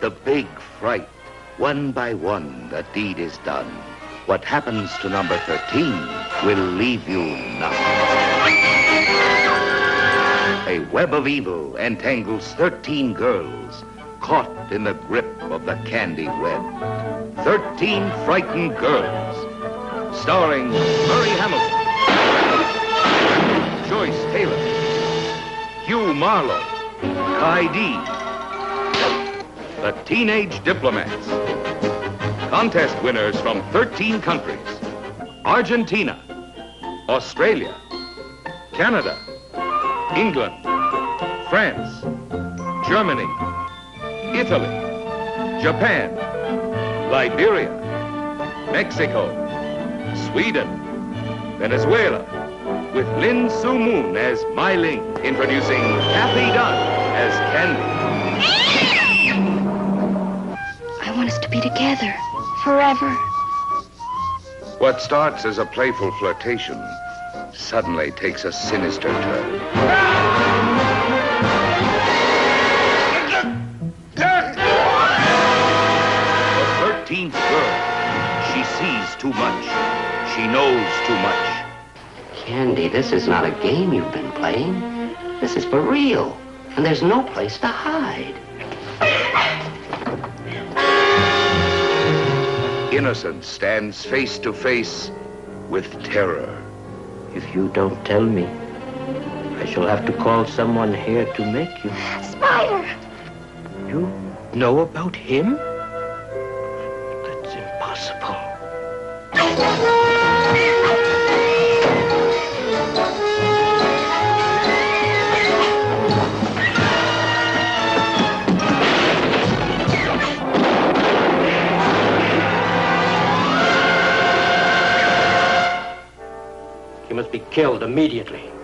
The big fright. One by one, the deed is done. What happens to number 13 will leave you numb. A web of evil entangles 13 girls caught in the grip of the candy web. 13 frightened girls. Starring Murray Hamilton, Joyce Taylor, Hugh Marlowe, Khigh Dhiegh, the Teenage Diplomats. Contest winners from 13 countries. Argentina, Australia, Canada, England, France, Germany, Italy, Japan, Liberia, Mexico, Sweden, Venezuela, with Lynne Sue Moon as Mai Ling, introducing Kathy Dunn as Candy. I want us to be together forever. What starts as a playful flirtation suddenly takes a sinister turn. The 13th girl. She sees too much. She knows too much. Candy, this is not a game you've been playing. This is for real. And there's no place to hide. Innocence stands face to face with terror. If you don't tell me, I shall have to call someone here to make you. Spider! You know about him? That's impossible. He must be killed immediately.